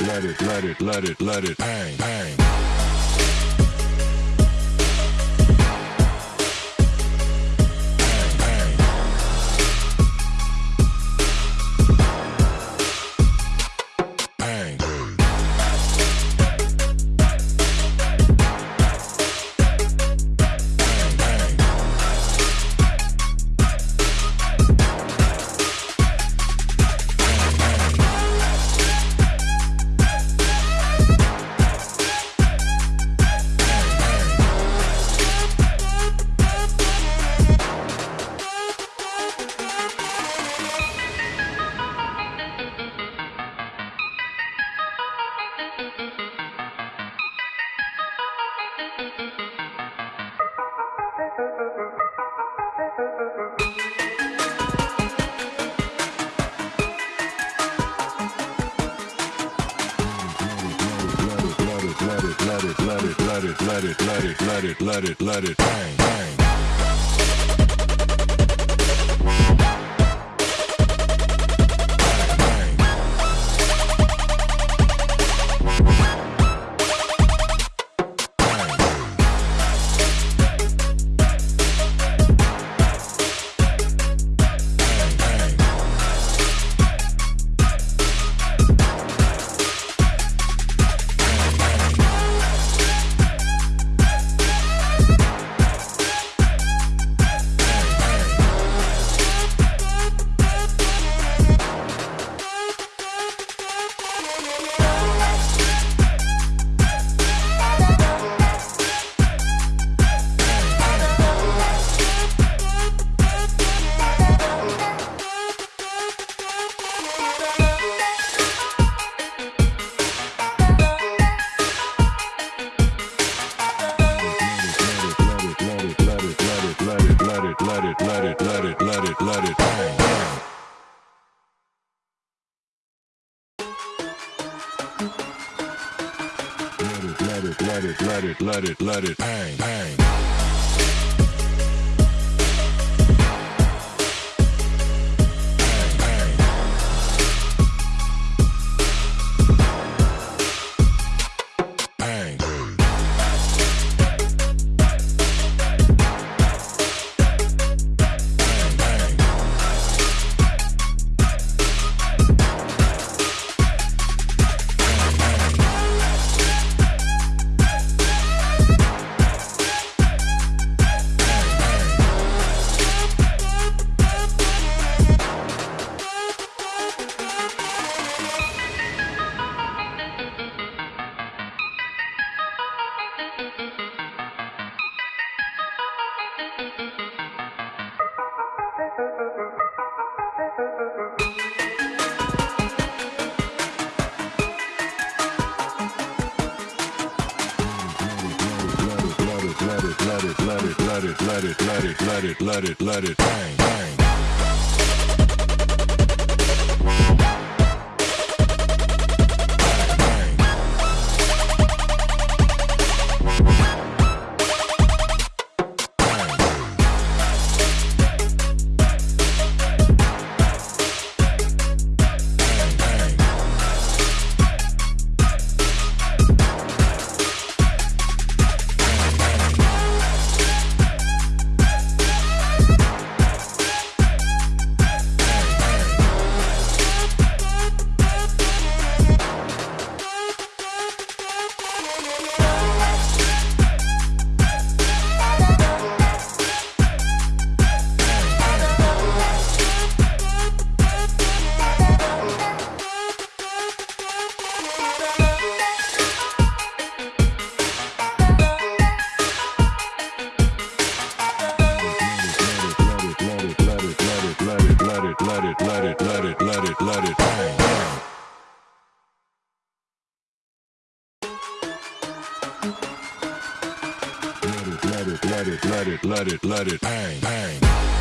it, let it, let it, let it, let it, bang, bang. Let it, let it, let it, let it, let it, bang, bang. It, let it, let it, let it, let it, bang, bang. Let it, let it, let it, let it, let it, let it, bang, bang. Let it, let it, let it, let it, let it, bang, bang. It, let it, let it, let it, let it, bang, bang. Let it, let it, let it, let it, let it, let it, bang, bang.